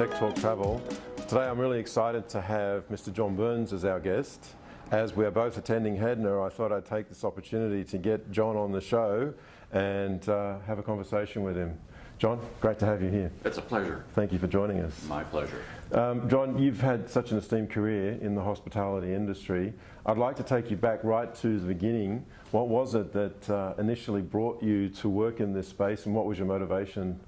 Tech Talk Travel. Today I'm really excited to have Mr. John Burns as our guest. As we are both attending HEDNA, I thought I'd take this opportunity to get John on the show and uh, have a conversation with him. John, great to have you here. It's a pleasure. Thank you for joining us. My pleasure. Um, John, you've had such an esteemed career in the hospitality industry. I'd like to take you back right to the beginning. What was it that uh, initially brought you to work in this space and what was your motivation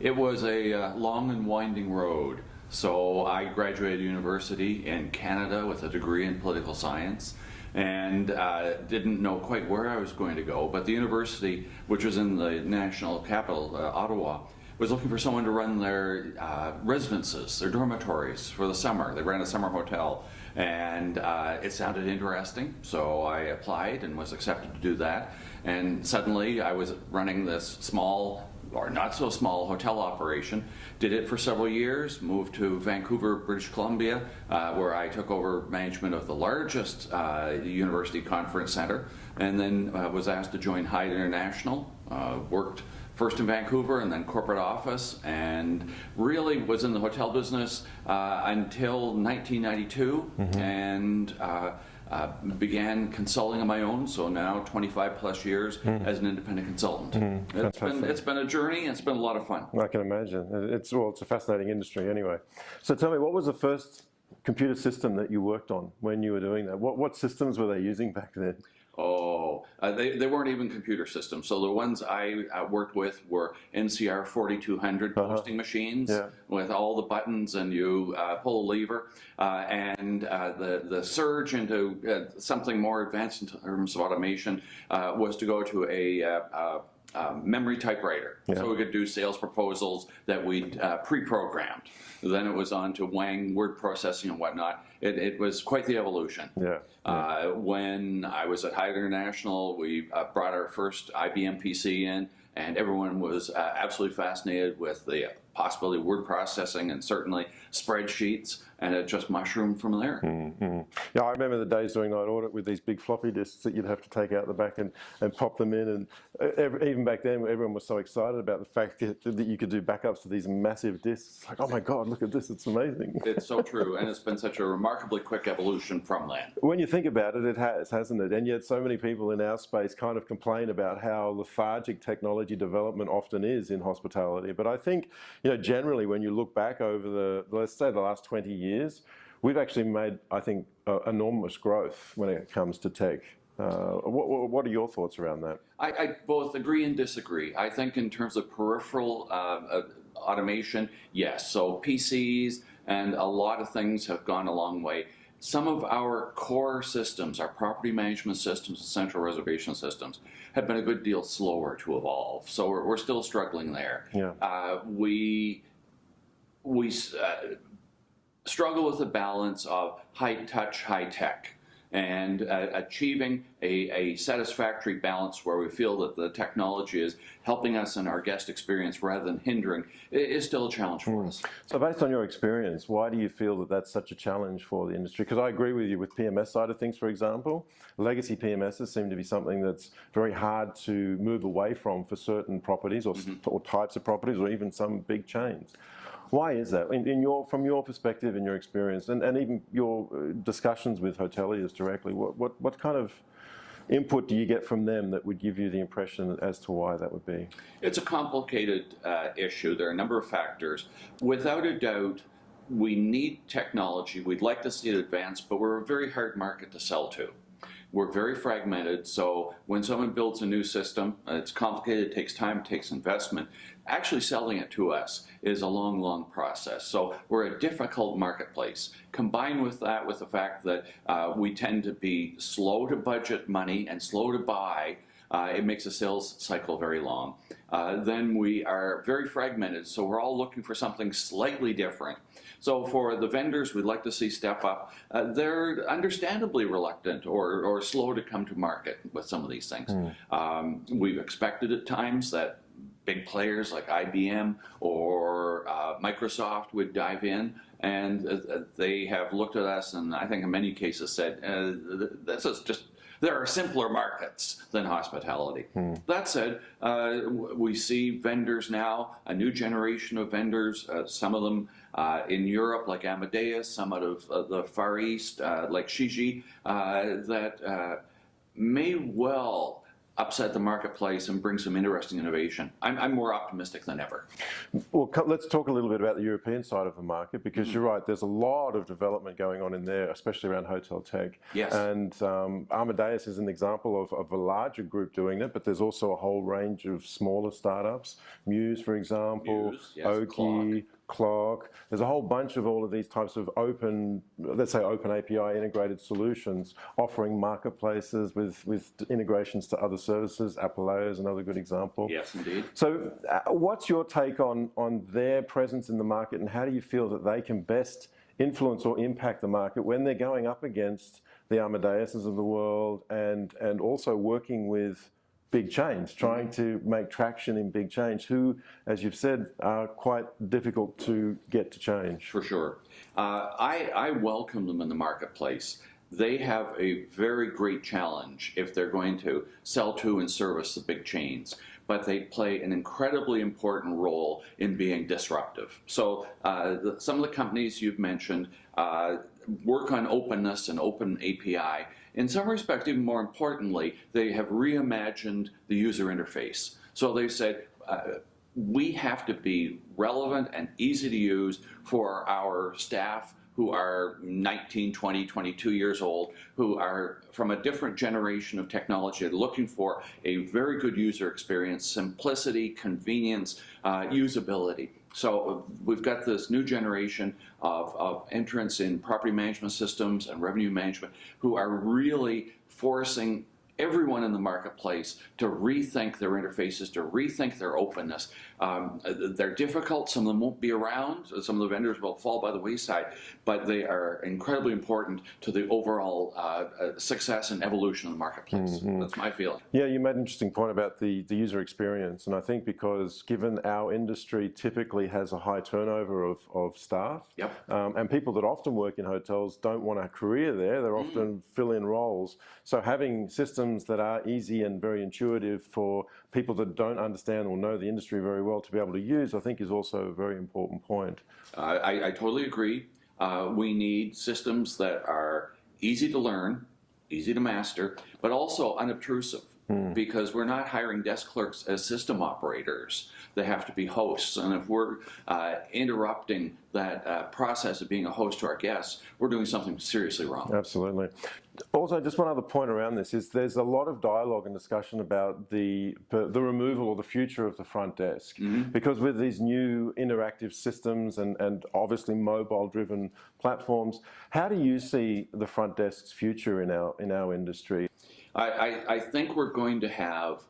it was a uh, long and winding road. So I graduated university in Canada with a degree in political science and uh, didn't know quite where I was going to go. But the university, which was in the national capital, uh, Ottawa, was looking for someone to run their uh, residences, their dormitories for the summer. They ran a summer hotel and uh, it sounded interesting. So I applied and was accepted to do that. And suddenly I was running this small or not so small hotel operation. Did it for several years, moved to Vancouver, British Columbia, uh, where I took over management of the largest uh, university conference center, and then uh, was asked to join Hyatt International, uh, worked first in Vancouver and then corporate office, and really was in the hotel business uh, until 1992, mm -hmm. and uh, began consulting on my own, so now 25 plus years mm. as an independent consultant. Mm. It's, been, it's been a journey and it's been a lot of fun. I can imagine. It's, well, it's a fascinating industry anyway. So tell me, what was the first computer system that you worked on when you were doing that? What, what systems were they using back then? Oh, uh, they, they weren't even computer systems. So the ones I uh, worked with were NCR 4200 uh -huh. posting machines yeah. with all the buttons and you uh, pull a lever. Uh, and uh, the, the surge into something more advanced in terms of automation was to go to a um, memory typewriter. Yeah. So we could do sales proposals that we uh, pre-programmed. Then it was on to Wang word processing and whatnot. It, it was quite the evolution. Yeah. yeah. Uh, when I was at Hyatt International, we uh, brought our first IBM PC in and everyone was uh, absolutely fascinated with the possibility of word processing and certainly spreadsheets and it just mushroomed from there. Mm -hmm. Yeah, I remember the days doing night audit with these big floppy disks that you'd have to take out the back and, and pop them in and every, even back then everyone was so excited about the fact that, that you could do backups to these massive disks. Like, oh my God, look at this, it's amazing. It's so true and it's been such a remarkably quick evolution from that. When you think about it, it has, hasn't it? And yet so many people in our space kind of complain about how lethargic technology development often is in hospitality. But I think, you know, generally when you look back over the, let's say the last 20 years, we've actually made, I think, uh, enormous growth when it comes to tech. Uh, what, what, are your thoughts around that? I, I, both agree and disagree. I think in terms of peripheral uh, uh automation, yes. So PCs and a lot of things have gone a long way. Some of our core systems, our property management systems and central reservation systems, have been a good deal slower to evolve. So we're, we're still struggling there. Yeah. Uh, we we uh, struggle with the balance of high touch, high tech and uh, achieving a, a, satisfactory balance where we feel that the technology is helping us in our guest experience rather than hindering is still a challenge for us. So based on your experience, why do you feel that that's such a challenge for the industry? Because I agree with you with PMS side of things, for example. Legacy PMSs seem to be something that's very hard to move away from for certain properties or, mm -hmm. or types of properties or even some big chains. Why is that, in, in, your, from your perspective and your experience, and, and even your uh, discussions with hoteliers directly, what, what, what kind of input do you get from them that would give you the impression as to why that would be? It's a complicated uh, issue. There are a number of factors. Without a doubt, we need technology. We'd like to see it advance, but we're a very hard market to sell to. We're very fragmented, so when someone builds a new system, it's complicated, it takes time, it takes investment. Actually selling it to us is a long, long process. So we're a difficult marketplace. Combined with that, with the fact that uh, we tend to be slow to budget money and slow to buy, uh, it makes a sales cycle very long. Uh, then we are very fragmented, so we're all looking for something slightly different. So for the vendors we'd like to see step up, uh, they're understandably reluctant or, or slow to come to market with some of these things. Mm. Um, we've expected at times that big players like IBM or uh, Microsoft would dive in, and uh, they have looked at us and I think in many cases said, uh, this is just, there are simpler markets than hospitality. That said, uh, we see vendors now, a new generation of vendors, uh, some of them uh, in Europe like Amadeus, some out of uh, the Far East uh, like Shiji, uh, that uh, may well upset the marketplace and bring some interesting innovation. I'm, I'm more optimistic than ever. Well, let's talk a little bit about the European side of the market because Mm-hmm. you're right. There's a lot of development going on in there, especially around hotel tech. Yes. And um, Amadeus is an example of, of a larger group doing it, but there's also a whole range of smaller startups. Mews, for example, Mews, yes, Oki. Clock. There's a whole bunch of all of these types of open, let's say open API integrated solutions offering marketplaces with, with integrations to other services. Apaleo is another good example. Yes, indeed. So, uh, what's your take on on their presence in the market, and how do you feel that they can best influence or impact the market when they're going up against the Amadeuses of the world, and and also working with big chains, trying to make traction in big change, who, as you've said, are quite difficult to get to change. For sure. Uh, I, I welcome them in the marketplace. They have a very great challenge if they're going to sell to and service the big chains, but they play an incredibly important role in being disruptive. So, uh, the, some of the companies you've mentioned uh, work on openness and open API. In some respects, even more importantly, they have reimagined the user interface. So they've said, uh, we have to be relevant and easy to use for our staff who are 19, 20, 22 years old, who are from a different generation of technology, looking for a very good user experience, simplicity, convenience, uh, usability. So uh, we've got this new generation of, of entrants in property management systems and revenue management who are really forcing everyone in the marketplace to rethink their interfaces, to rethink their openness. Um, they're difficult. Some of them won't be around. Some of the vendors will fall by the wayside, but they are incredibly important to the overall uh, uh, success and evolution of the marketplace. That's my feeling. Yeah, you made an interesting point about the, the user experience. And I think because given our industry typically has a high turnover of, of staff, Yep. um, and people that often work in hotels don't want a career there, they're often fill in roles. So having systems that are easy and very intuitive for people that don't understand or know the industry very well to be able to use, I think is also a very important point. I, I totally agree. Uh, we need systems that are easy to learn, easy to master, but also unobtrusive. Because we're not hiring desk clerks as system operators. They have to be hosts. And if we're uh, interrupting that uh, process of being a host to our guests, we're doing something seriously wrong. Absolutely. Also, just one other point around this is there's a lot of dialogue and discussion about the the removal or the future of the front desk because with these new interactive systems and, and obviously mobile driven platforms, how do you see the front desk's future in our in our industry? I, I, I think we're going to have,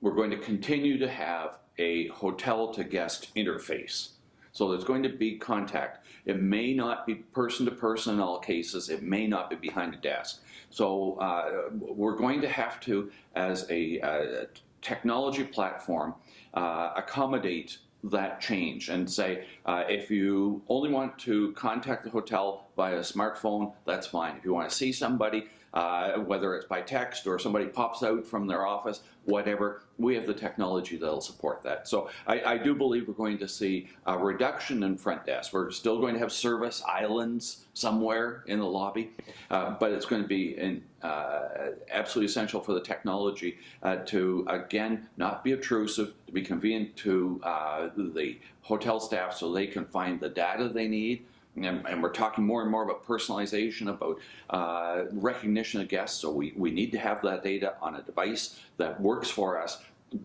we're going to continue to have a hotel to guest interface. So there's going to be contact. It may not be person to person in all cases. It may not be behind a desk. So uh, we're going to have to, as a, technology platform, uh, accommodate that change and say uh, if you only want to contact the hotel via smartphone, that's fine. If you want to see somebody, uh, whether it's by text or somebody pops out from their office, whatever, we have the technology that'll support that. So I, I do believe we're going to see a reduction in front desk. We're still going to have service islands somewhere in the lobby, uh, but it's going to be in, uh, absolutely essential for the technology uh, to, again, not be obtrusive, to be convenient to uh, the hotel staff so they can find the data they need. And, and we're talking more and more about personalization, about uh, recognition of guests. So we, we need to have that data on a device that works for us.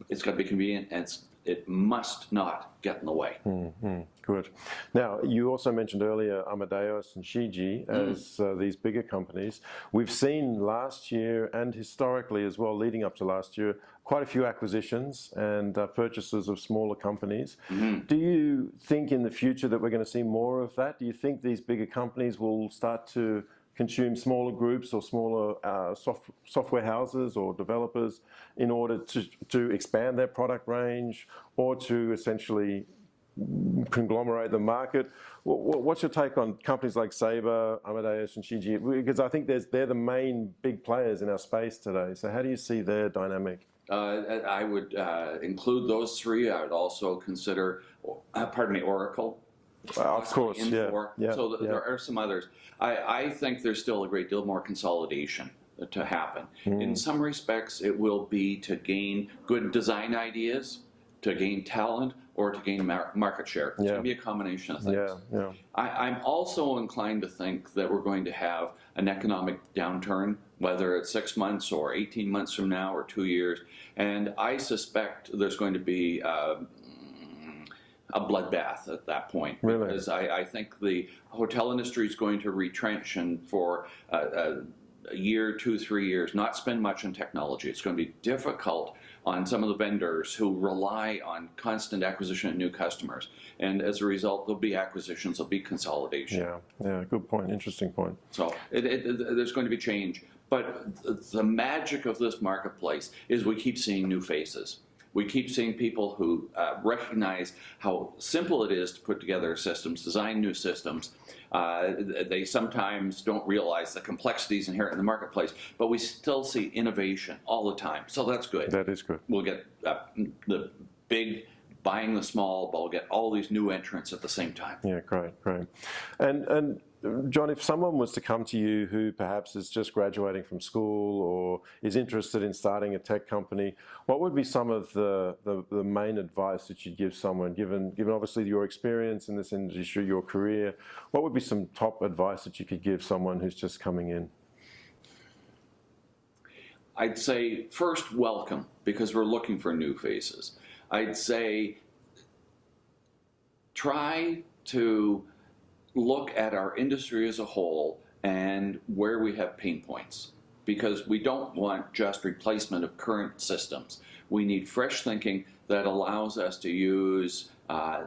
It's got to be convenient and it must not get in the way. Good. Now, you also mentioned earlier Amadeus and Shiji as uh, these bigger companies. We've seen last year and historically as well, leading up to last year, quite a few acquisitions and uh, purchases of smaller companies. Do you think in the future that we're going to see more of that? Do you think these bigger companies will start to consume smaller groups or smaller uh, soft, software houses or developers in order to, to expand their product range or to essentially conglomerate the market. What's your take on companies like Sabre, Amadeus, and Shiji? Because I think they're the main big players in our space today. So how do you see their dynamic? Uh, I would uh, include those three. I would also consider, uh, pardon me, Oracle. of course, yeah, yeah. So th- yeah. there are some others. I, I think there's still a great deal more consolidation to happen. Hmm. In some respects, it will be to gain good design ideas, to gain talent, or to gain mar- market share. It's Yeah. going to be a combination of things. Yeah, yeah. I, I'm also inclined to think that we're going to have an economic downturn, whether it's six months or 18 months from now or two years. And I suspect there's going to be uh, a bloodbath at that point. Really? Because I, I think the hotel industry is going to retrench and for uh, uh, a year, two, three years, not spend much on technology. It's going to be difficult on some of the vendors who rely on constant acquisition of new customers. And as a result, there'll be acquisitions, there'll be consolidation. Yeah, yeah, good point, interesting point. So it, it, it- there's going to be change. But the magic of this marketplace is we keep seeing new faces. We keep seeing people who uh, recognize how simple it is to put together systems, design new systems. Uh, they sometimes don't realize the complexities inherent in the marketplace, but we still see innovation all the time. So that's good. That is good. We'll get uh, the big buying the small, but we'll get all these new entrants at the same time. Yeah, great, great. And and John, if someone was to come to you who perhaps is just graduating from school or is interested in starting a tech company, what would be some of the, the, the main advice that you'd give someone, given given obviously your experience in this industry, your career, what would be some top advice that you could give someone who's just coming in? I'd say first, welcome, because we're looking for new faces. I'd say try to look at our industry as a whole and where we have pain points, because we don't want just replacement of current systems. We need fresh thinking that allows us to use uh,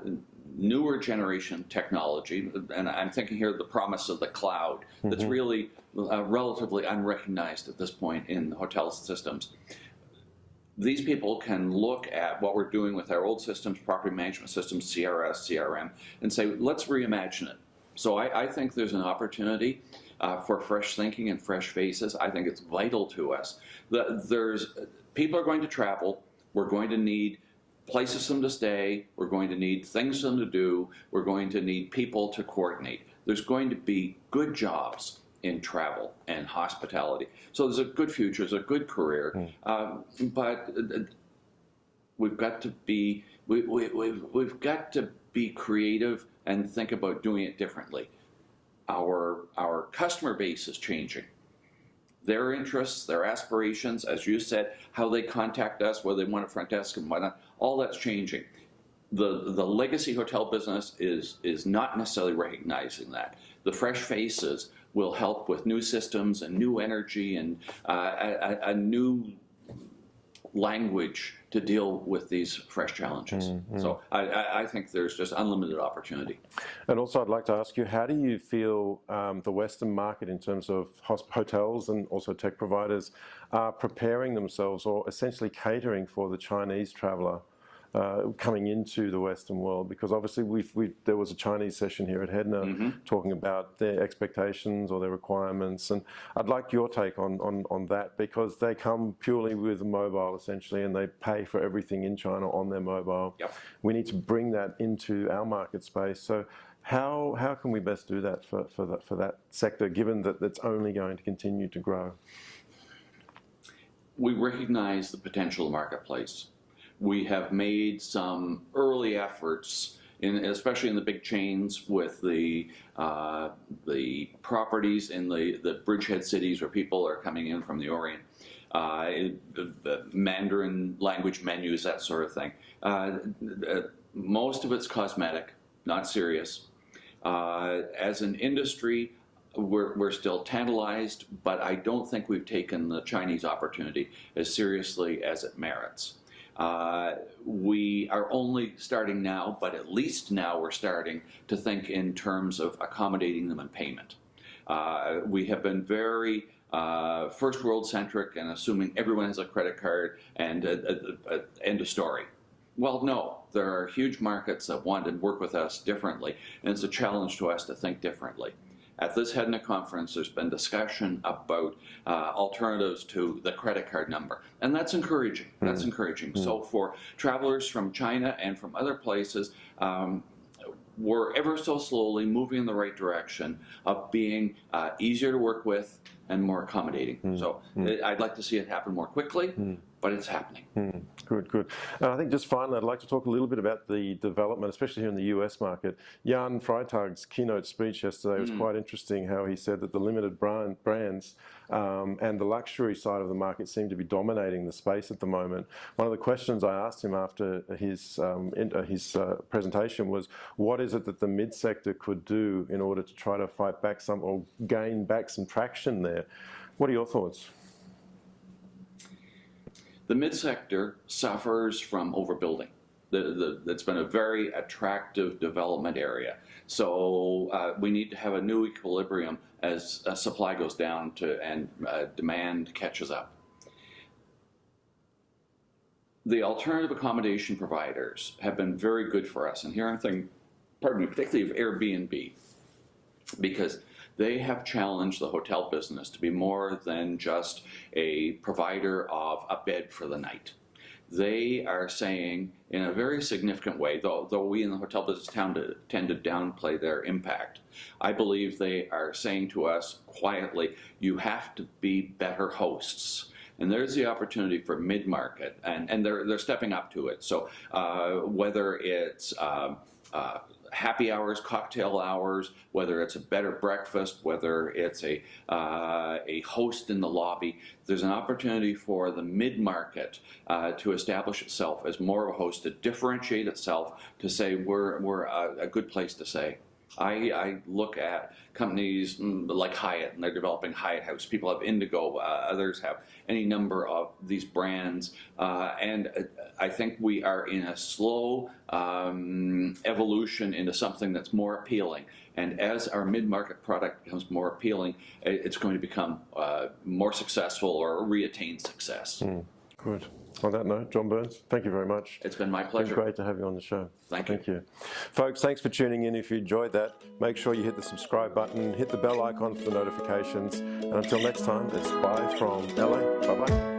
newer generation technology, and I'm thinking here of the promise of the cloud that's really uh, relatively unrecognized at this point in the hotel systems. These people can look at what we're doing with our old systems, property management systems, CRS, CRM, and say, let's reimagine it. So I, I think there's an opportunity uh, for fresh thinking and fresh faces. I think it's vital to us. The, there's people are going to travel. We're going to need places for them to stay. We're going to need things for them to do. We're going to need people to coordinate. There's going to be good jobs in travel and hospitality. So there's a good future, there's a good career, um, but uh, we've got to be we, we, we've, we've got to be creative and think about doing it differently. Our our customer base is changing. Their interests, their aspirations, as you said, how they contact us, whether they want a front desk and whatnot, all that's changing. The the legacy hotel business is is not necessarily recognizing that. The fresh faces will help with new systems and new energy and uh, a, a- a new language to deal with these fresh challenges. So I, I, I think there's just unlimited opportunity. And also, I'd like to ask you, how do you feel um, the Western market, in terms of hotels and also tech providers, are preparing themselves or essentially catering for the Chinese traveller uh, coming into the Western world? Because obviously, we've, we've, there was a Chinese session here at HEDNA talking about their expectations or their requirements, and I'd like your take on, on, on that because they come purely with mobile essentially, and they pay for everything in China on their mobile. Yep. We need to bring that into our market space. So how, how can we best do that for, for, that for that sector, given that it's only going to continue to grow? we recognize the potential marketplace. We have made some early efforts, in, especially in the big chains, with the uh, the properties in the, the bridgehead cities where people are coming in from the Orient. Uh, the, the Mandarin language menus, that sort of thing. Uh, uh, most of it's cosmetic, not serious. Uh, as an industry, we're, we're still tantalized, but I don't think we've taken the Chinese opportunity as seriously as it merits. Uh, we are only starting now, but at least now we're starting to think in terms of accommodating them in payment. Uh, we have been very uh, first world centric and assuming everyone has a credit card and end of story. Well, no, there are huge markets that want to work with us differently, and it's a challenge to us to think differently. At this HEDNA conference, there's been discussion about uh, alternatives to the credit card number, and that's encouraging. That's encouraging. So for travelers from China and from other places, um, we're ever so slowly moving in the right direction of being uh, easier to work with and more accommodating. So uh, I'd like to see it happen more quickly, but it's happening. Good, good. And I think just finally, I'd like to talk a little bit about the development, especially here in the US market. Jan Freitag's keynote speech yesterday was quite interesting how he said that the limited brand, brands um, and the luxury side of the market seem to be dominating the space at the moment. One of the questions I asked him after his, um, in, uh, his uh, presentation was, what is it that the mid-sector could do in order to try to fight back some or gain back some traction there? What are your thoughts? The mid-sector suffers from overbuilding. The, the, it's been a very attractive development area. So uh, we need to have a new equilibrium as uh, supply goes down to, and uh, demand catches up. The alternative accommodation providers have been very good for us. And here I'm thinking, pardon me, particularly of Airbnb, because they have challenged the hotel business to be more than just a provider of a bed for the night. They are saying in a very significant way, though, though we in the hotel business tend to, tend to downplay their impact, I believe they are saying to us quietly, you have to be better hosts. And there's the opportunity for mid-market, and, and they're, they're stepping up to it. So uh, whether it's um, uh, happy hours, cocktail hours, whether it's a better breakfast, whether it's a, uh, a host in the lobby, there's an opportunity for the mid-market uh, to establish itself as more of a host, to differentiate itself, to say we're, we're a, a good place to say. I, I, look at companies mm, like Hyatt, and they're developing Hyatt House. People have Indigo, uh, others have any number of these brands, uh, and uh, I think we are in a slow um, evolution into something that's more appealing. And as our mid-market product becomes more appealing, it's going to become uh, more successful or reattain success. Mm, good. On that note, John Burns, thank you very much. It's been my pleasure. been great to have you on the show. Thank you. Thank you. Folks, thanks for tuning in. If you enjoyed that, make sure you hit the subscribe button, hit the bell icon for the notifications. And until next time, it's bye from LA. Bye-bye.